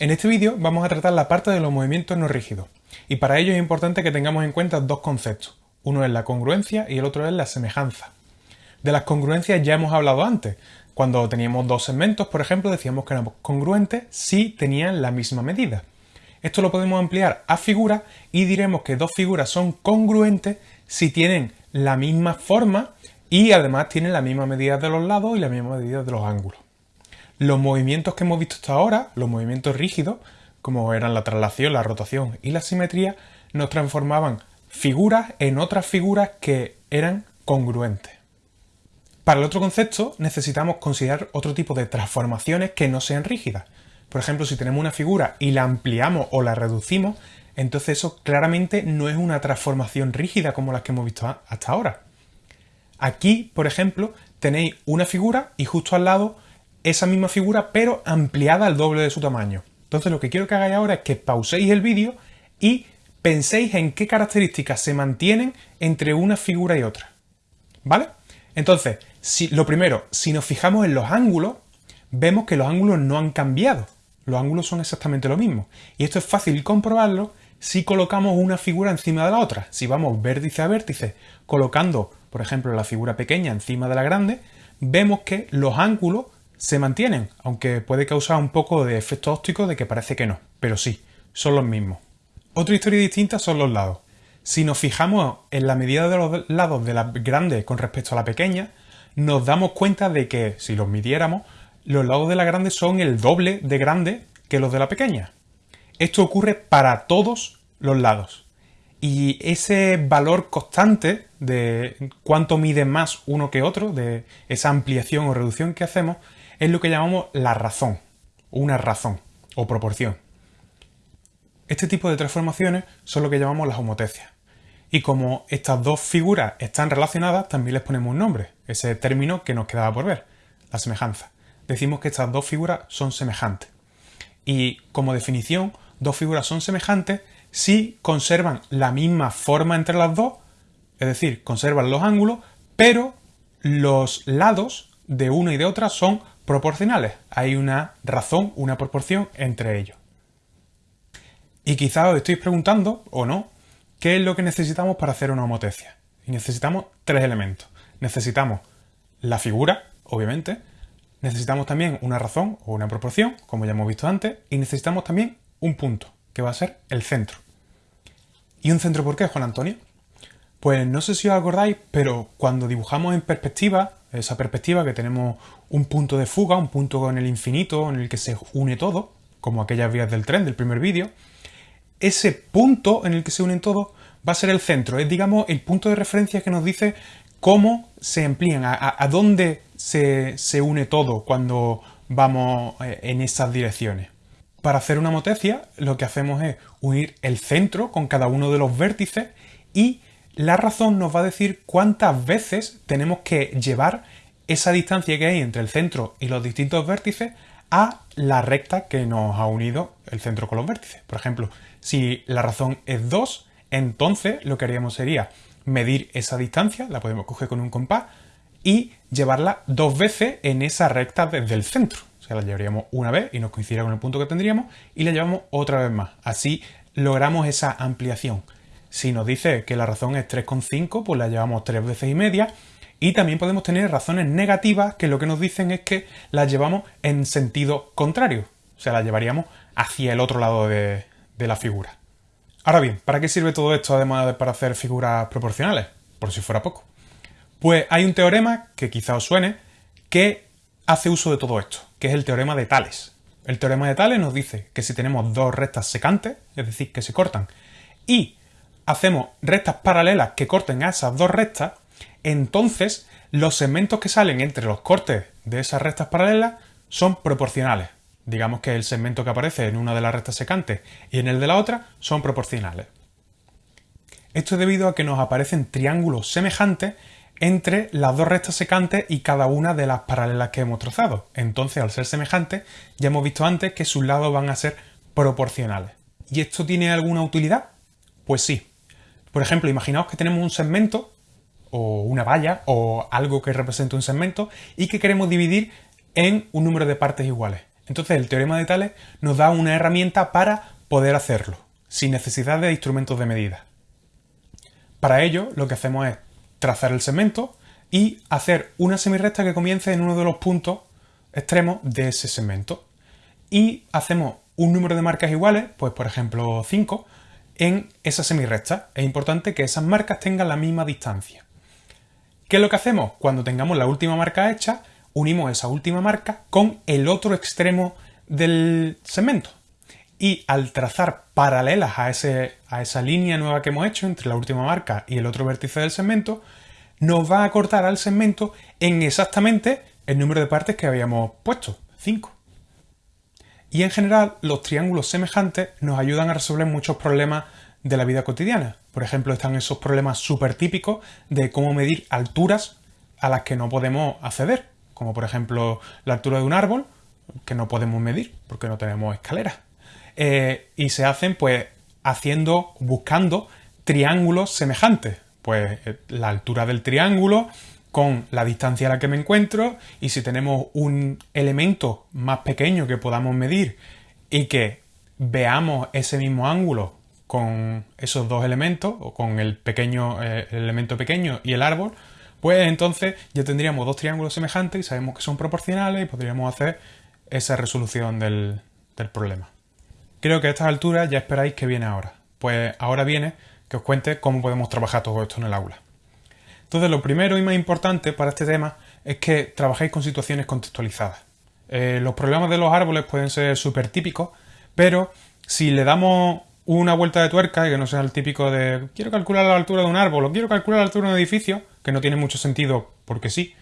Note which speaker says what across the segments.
Speaker 1: En este vídeo vamos a tratar la parte de los movimientos no rígidos, y para ello es importante que tengamos en cuenta dos conceptos. Uno es la congruencia y el otro es la semejanza. De las congruencias ya hemos hablado antes. Cuando teníamos dos segmentos, por ejemplo, decíamos que eran congruentes si tenían la misma medida. Esto lo podemos ampliar a figuras y diremos que dos figuras son congruentes si tienen la misma forma y además tienen la misma medida de los lados y la misma medida de los ángulos. Los movimientos que hemos visto hasta ahora, los movimientos rígidos, como eran la traslación, la rotación y la simetría, nos transformaban figuras en otras figuras que eran congruentes. Para el otro concepto necesitamos considerar otro tipo de transformaciones que no sean rígidas. Por ejemplo, si tenemos una figura y la ampliamos o la reducimos, entonces eso claramente no es una transformación rígida como las que hemos visto hasta ahora. Aquí, por ejemplo, tenéis una figura y justo al lado esa misma figura pero ampliada al doble de su tamaño. Entonces lo que quiero que hagáis ahora es que pauséis el vídeo y penséis en qué características se mantienen entre una figura y otra. ¿Vale? Entonces, si, lo primero, si nos fijamos en los ángulos, vemos que los ángulos no han cambiado. Los ángulos son exactamente lo mismo. Y esto es fácil comprobarlo si colocamos una figura encima de la otra. Si vamos vértice a vértice colocando, por ejemplo, la figura pequeña encima de la grande, vemos que los ángulos se mantienen, aunque puede causar un poco de efecto óptico de que parece que no, pero sí, son los mismos. Otra historia distinta son los lados. Si nos fijamos en la medida de los lados de la grande con respecto a la pequeña, nos damos cuenta de que, si los midiéramos, los lados de la grande son el doble de grande que los de la pequeña. Esto ocurre para todos los lados. Y ese valor constante de cuánto mide más uno que otro, de esa ampliación o reducción que hacemos, es lo que llamamos la razón, una razón o proporción. Este tipo de transformaciones son lo que llamamos las homotecias. Y como estas dos figuras están relacionadas, también les ponemos un nombre, ese término que nos quedaba por ver, la semejanza. Decimos que estas dos figuras son semejantes. Y como definición, dos figuras son semejantes si conservan la misma forma entre las dos, es decir, conservan los ángulos, pero los lados de una y de otra son proporcionales. Hay una razón, una proporción entre ellos. Y quizás os estéis preguntando, o no, ¿qué es lo que necesitamos para hacer una homotecia? Y necesitamos tres elementos. Necesitamos la figura, obviamente, necesitamos también una razón o una proporción, como ya hemos visto antes, y necesitamos también un punto, que va a ser el centro. ¿Y un centro por qué, Juan Antonio? Pues no sé si os acordáis, pero cuando dibujamos en perspectiva, esa perspectiva que tenemos un punto de fuga, un punto en el infinito en el que se une todo, como aquellas vías del tren del primer vídeo, ese punto en el que se unen todos va a ser el centro, es digamos el punto de referencia que nos dice cómo se amplían, a, dónde se, se, une todo cuando vamos eh, en esas direcciones. Para hacer una motecia lo que hacemos es unir el centro con cada uno de los vértices y la razón nos va a decir cuántas veces tenemos que llevar esa distancia que hay entre el centro y los distintos vértices a la recta que nos ha unido el centro con los vértices. Por ejemplo, si la razón es 2, entonces lo que haríamos sería medir esa distancia, la podemos coger con un compás, y llevarla dos veces en esa recta desde el centro. O sea, la llevaríamos una vez y nos coincidiría con el punto que tendríamos, y la llevamos otra vez más. Así logramos esa ampliación. Si nos dice que la razón es 3,5, pues la llevamos tres veces y media. Y también podemos tener razones negativas que lo que nos dicen es que la llevamos en sentido contrario. O sea, la llevaríamos hacia el otro lado de, de la figura. Ahora bien, ¿para qué sirve todo esto además de para hacer figuras proporcionales? Por si fuera poco. Pues hay un teorema que quizá os suene que hace uso de todo esto, que es el teorema de Tales. El teorema de Tales nos dice que si tenemos dos rectas secantes, es decir, que se cortan, y hacemos rectas paralelas que corten a esas dos rectas, entonces los segmentos que salen entre los cortes de esas rectas paralelas son proporcionales. Digamos que el segmento que aparece en una de las rectas secantes y en el de la otra son proporcionales. Esto es debido a que nos aparecen triángulos semejantes entre las dos rectas secantes y cada una de las paralelas que hemos trazado. Entonces, al ser semejantes, ya hemos visto antes que sus lados van a ser proporcionales. ¿Y esto tiene alguna utilidad? Pues sí. Por ejemplo, imaginaos que tenemos un segmento o una valla o algo que represente un segmento y que queremos dividir en un número de partes iguales. Entonces el teorema de Tales nos da una herramienta para poder hacerlo, sin necesidad de instrumentos de medida. Para ello lo que hacemos es trazar el segmento y hacer una semirrecta que comience en uno de los puntos extremos de ese segmento. Y hacemos un número de marcas iguales, pues por ejemplo 5, en esa semirrecta. Es importante que esas marcas tengan la misma distancia. ¿Qué es lo que hacemos? Cuando tengamos la última marca hecha, unimos esa última marca con el otro extremo del segmento. Y al trazar paralelas a, ese, a esa línea nueva que hemos hecho entre la última marca y el otro vértice del segmento, nos va a cortar al segmento en exactamente el número de partes que habíamos puesto, 5. Y en general, los triángulos semejantes nos ayudan a resolver muchos problemas de la vida cotidiana. Por ejemplo, están esos problemas súper típicos de cómo medir alturas a las que no podemos acceder, como por ejemplo la altura de un árbol, que no podemos medir porque no tenemos escaleras. Eh, y se hacen pues haciendo, buscando triángulos semejantes. Pues eh, la altura del triángulo con la distancia a la que me encuentro y si tenemos un elemento más pequeño que podamos medir y que veamos ese mismo ángulo con esos dos elementos o con el pequeño eh, elemento pequeño y el árbol, pues entonces ya tendríamos dos triángulos semejantes y sabemos que son proporcionales y podríamos hacer esa resolución del, del problema. Creo que a estas alturas ya esperáis que viene ahora. Pues ahora viene que os cuente cómo podemos trabajar todo esto en el aula. Entonces, lo primero y más importante para este tema es que trabajéis con situaciones contextualizadas. Eh, los problemas de los árboles pueden ser súper típicos, pero si le damos una vuelta de tuerca y que no sea el típico de quiero calcular la altura de un árbol o quiero calcular la altura de un edificio, que no tiene mucho sentido porque sí,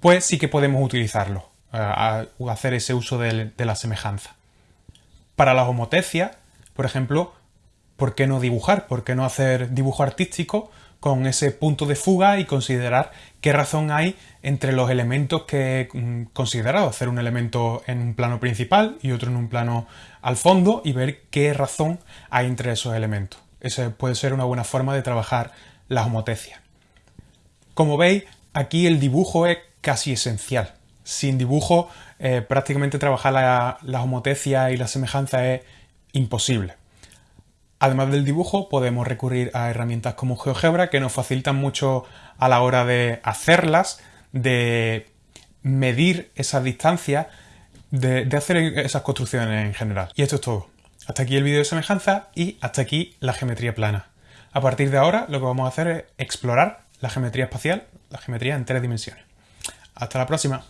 Speaker 1: pues sí que podemos utilizarlo, eh, hacer ese uso de, de la semejanza. Para la homotecia, por ejemplo, ¿por qué no dibujar? ¿Por qué no hacer dibujo artístico con ese punto de fuga y considerar qué razón hay entre los elementos que he mm, considerado? Hacer un elemento en un plano principal y otro en un plano al fondo y ver qué razón hay entre esos elementos. Esa puede ser una buena forma de trabajar la homotecia. Como veis, aquí el dibujo es casi esencial. Sin dibujo, eh, prácticamente trabajar la, la homotecia y la semejanza es imposible. Además del dibujo, podemos recurrir a herramientas como GeoGebra que nos facilitan mucho a la hora de hacerlas, de medir esas distancias, de, hacer esas construcciones en general. Y esto es todo. Hasta aquí el vídeo de semejanza y hasta aquí la geometría plana. A partir de ahora lo que vamos a hacer es explorar la geometría espacial, la geometría en tres dimensiones. Hasta la próxima.